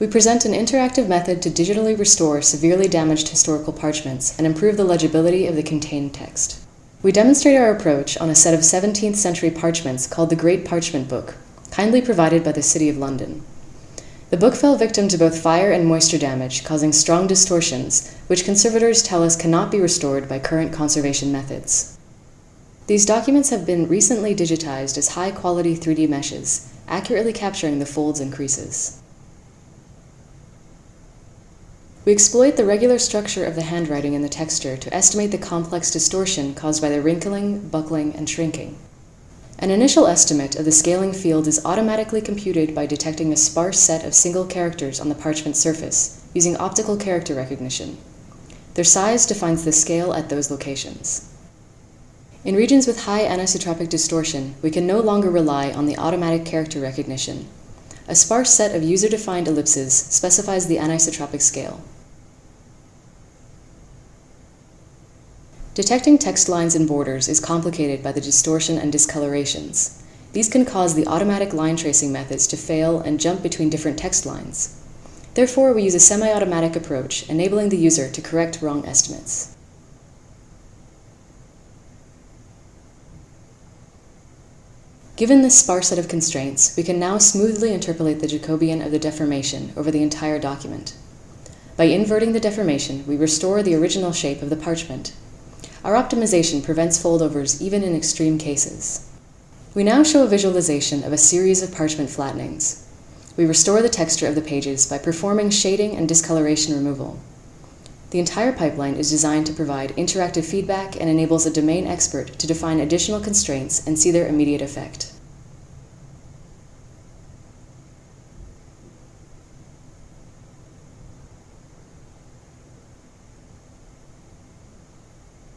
We present an interactive method to digitally restore severely damaged historical parchments and improve the legibility of the contained text. We demonstrate our approach on a set of 17th century parchments called the Great Parchment Book, kindly provided by the City of London. The book fell victim to both fire and moisture damage, causing strong distortions, which conservators tell us cannot be restored by current conservation methods. These documents have been recently digitized as high-quality 3D meshes, accurately capturing the folds and creases. We exploit the regular structure of the handwriting and the texture to estimate the complex distortion caused by the wrinkling, buckling, and shrinking. An initial estimate of the scaling field is automatically computed by detecting a sparse set of single characters on the parchment surface using optical character recognition. Their size defines the scale at those locations. In regions with high anisotropic distortion, we can no longer rely on the automatic character recognition. A sparse set of user-defined ellipses specifies the anisotropic scale. Detecting text lines and borders is complicated by the distortion and discolorations. These can cause the automatic line tracing methods to fail and jump between different text lines. Therefore, we use a semi-automatic approach, enabling the user to correct wrong estimates. Given this sparse set of constraints, we can now smoothly interpolate the Jacobian of the deformation over the entire document. By inverting the deformation, we restore the original shape of the parchment our optimization prevents foldovers even in extreme cases. We now show a visualization of a series of parchment flattenings. We restore the texture of the pages by performing shading and discoloration removal. The entire pipeline is designed to provide interactive feedback and enables a domain expert to define additional constraints and see their immediate effect.